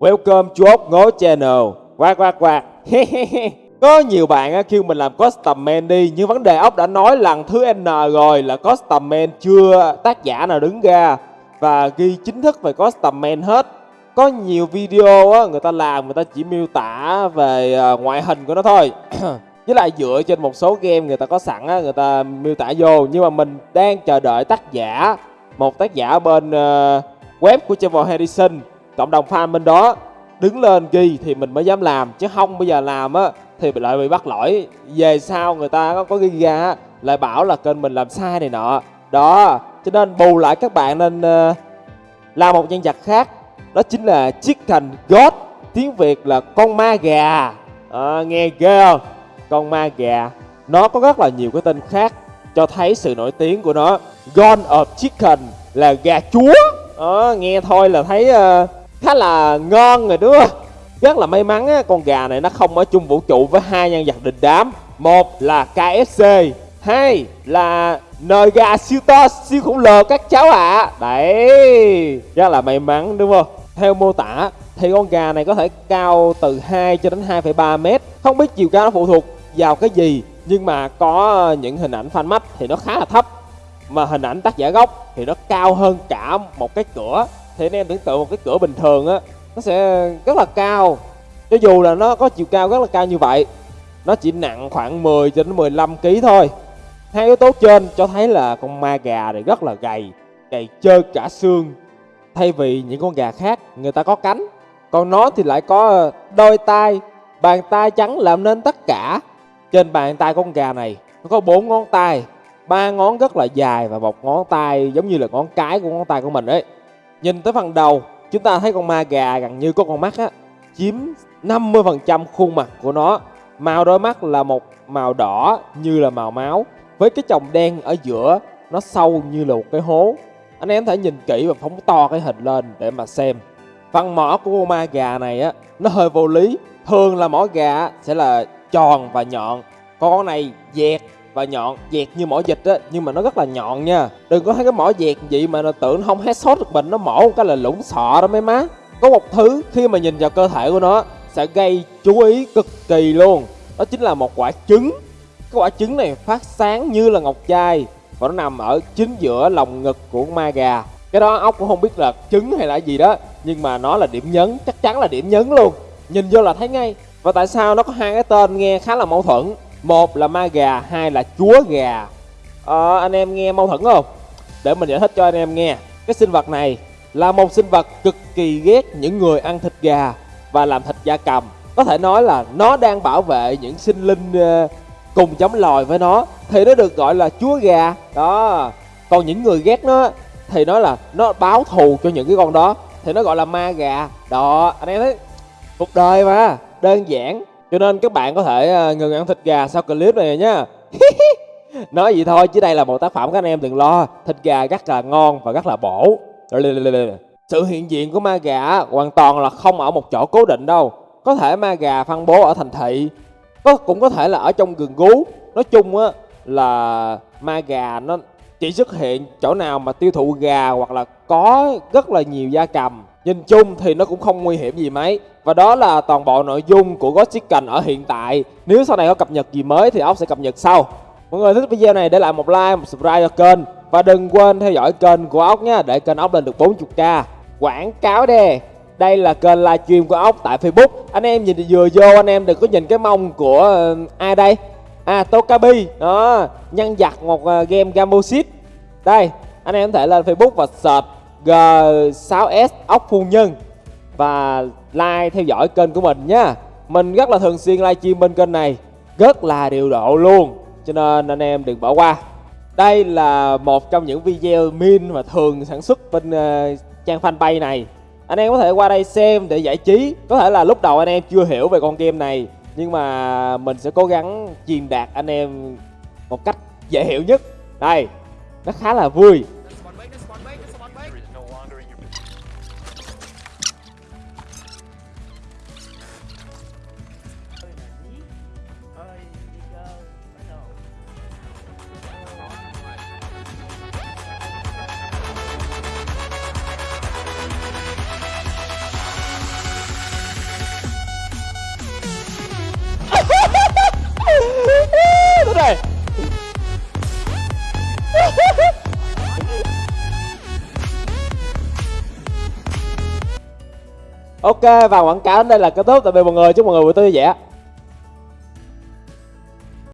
Welcome to ốc ngố channel. Quạt quạt quạt Có nhiều bạn kêu mình làm custom man đi Nhưng vấn đề ốc đã nói lần thứ N rồi Là custom man chưa tác giả nào đứng ra Và ghi chính thức về custom man hết. Có nhiều video á, người ta làm người ta chỉ miêu tả về ờ, ngoại hình của nó thôi. Với lại dựa trên một số game người ta có sẵn á người ta miêu tả vô. Nhưng mà mình đang chờ đợi tác giả một tác giả bên uh, web của Trevor Harrison cộng đồng fan bên đó đứng lên ghi thì mình mới dám làm chứ không bây giờ làm á thì lại bị bắt lỗi. Về sau người ta có, có ghi ra lại bảo là kênh mình làm sai này nọ. Đó cho nên bù lại các bạn nên uh, làm một nhân vật khác. Đó chính là chiếc thành God tiếng Việt là con ma gà. À, nghe ghê không? Con ma gà. Nó có rất là nhiều cái tên khác cho thấy sự nổi tiếng của nó. God of Chicken là gà chúa. À, nghe thôi là thấy uh, khá là ngon rồi đúng không? Rất là may mắn á, con gà này nó không ở chung vũ trụ với hai nhân vật đình đám. Một là KSC hai là nồi gà siêu to siêu khổng lồ các cháu ạ. À. đấy rất là may mắn đúng không? Theo mô tả thì con gà này có thể cao từ 2 cho đến 2,3 mét. Không biết chiều cao nó phụ thuộc vào cái gì nhưng mà có những hình ảnh fan mắt thì nó khá là thấp. Mà hình ảnh tác giả gốc thì nó cao hơn cả một cái cửa thì anh em tưởng tượng một cái cửa bình thường á, nó sẽ rất là cao. Cho dù là nó có chiều cao rất là cao như vậy, nó chỉ nặng khoảng 10 cho đến 15 kg thôi. Hai yếu tố trên cho thấy là con ma gà này rất là gầy gầy chơi cả xương. Thay vì những con gà khác, người ta có cánh, còn nó thì lại có đôi tay bàn tay trắng làm nên tất cả. Trên bàn tay con gà này, nó có bốn ngón tay, ba ngón rất là dài và một ngón tay giống như là ngón cái của ngón tay của mình ấy nhìn tới phần đầu, chúng ta thấy con ma gà gần như có con mắt á, chiếm 50% khuôn mặt của nó. Màu đôi mắt là một màu đỏ như là màu máu, với cái chồng đen ở giữa, nó sâu như là một cái hố. Anh em có thể nhìn kỹ và phóng to cái hình lên để mà xem. Phần mỏ của con ma gà này á, nó hơi vô lý. Thường là mỏ gà sẽ là tròn và nhọn con này dẹt và nhọn dẹt như mỏ dịch á, nhưng mà nó rất là nhọn nha. Đừng có thấy cái mỏ dẹt vậy mà nó tưởng không hết sốt được mình, nó mổ một cái là lũng sọ đó mấy má. Có một thứ khi mà nhìn vào cơ thể của nó sẽ gây chú ý cực kỳ luôn. Đó chính là một quả trứng. Cái quả trứng này phát sáng như là ngọc trai và nó nằm ở chính giữa lòng ngực của ma gà. Cái đó ốc cũng không biết là trứng hay là gì đó, nhưng mà nó là điểm nhấn, chắc chắn là điểm nhấn luôn. Nhìn vô là thấy ngay. Và tại sao nó có hai cái tên nghe khá là mâu thuẫn? Một là ma gà hai là chúa gà. À, anh em nghe mâu thuẫn không? Để mình giải thích cho anh em nghe. Cái sinh vật này là một sinh vật cực kỳ ghét những người ăn thịt gà và làm thịt da cầm. Có thể nói là nó đang bảo vệ những sinh linh ờ, cùng chống lòi với nó thì nó được gọi là chúa gà. Đó. Còn những người ghét nó thì nói là nó báo thù cho những cái con đó thì nó gọi là ma gà. Đó anh em thấy? Cuộc đời mà đơn giản cho nên các bạn có thể ờ, ngừng ăn thịt gà sau clip này nhé nói vậy thôi, chứ đây là một tác phẩm các anh em đừng lo. Thịt gà rất là ngon và rất là bổ. Sự hiện diện của ma gà hoàn toàn là không ở một chỗ cố định đâu. Có thể ma gà phân bố ở thành thị, có, cũng có thể là ở trong gừng gú. Nói chung á, là ma gà nó chỉ xuất hiện chỗ nào mà tiêu thụ gà hoặc là có rất là nhiều gia cầm. Nhìn chung thì nó cũng không nguy hiểm gì mấy. Và đó là toàn bộ nội dung của Ghost Chicken ở hiện tại. Nếu sau này có cập nhật gì mới thì ốc sẽ cập nhật sau. Mọi người thích video này để lại một like, một subscribe cho kênh. Và đừng quên theo dõi kênh của ốc nha Để kênh ốc lên được 40k Quảng cáo đê đây là kênh livestream của ốc tại Facebook. Anh em nhìn vừa vô anh em đừng có nhìn cái mông của uh, ai đây? À Tokabi. Đó Nhân vật một uh, game Gamoshit Đây Anh em có thể lên Facebook và search G6S ốc phu nhân. Và like theo dõi kênh của mình nhé mình rất là thường xuyên livestream bên kênh này. Rất là điều độ luôn. Cho nên anh em đừng bỏ qua. Đây là một trong những video min mà thường sản xuất bên uh, trang fanpage này. Anh em có thể qua đây xem để giải trí. Có thể là lúc đầu anh em chưa hiểu về con game này nhưng mà mình sẽ cố gắng truyền đạt anh em một cách dễ hiểu nhất. Đây nó khá là vui. Ok và quảng cáo đến đây là kết thúc. Tạm biệt mọi người, chúc mọi người buổi tối vui vẻ.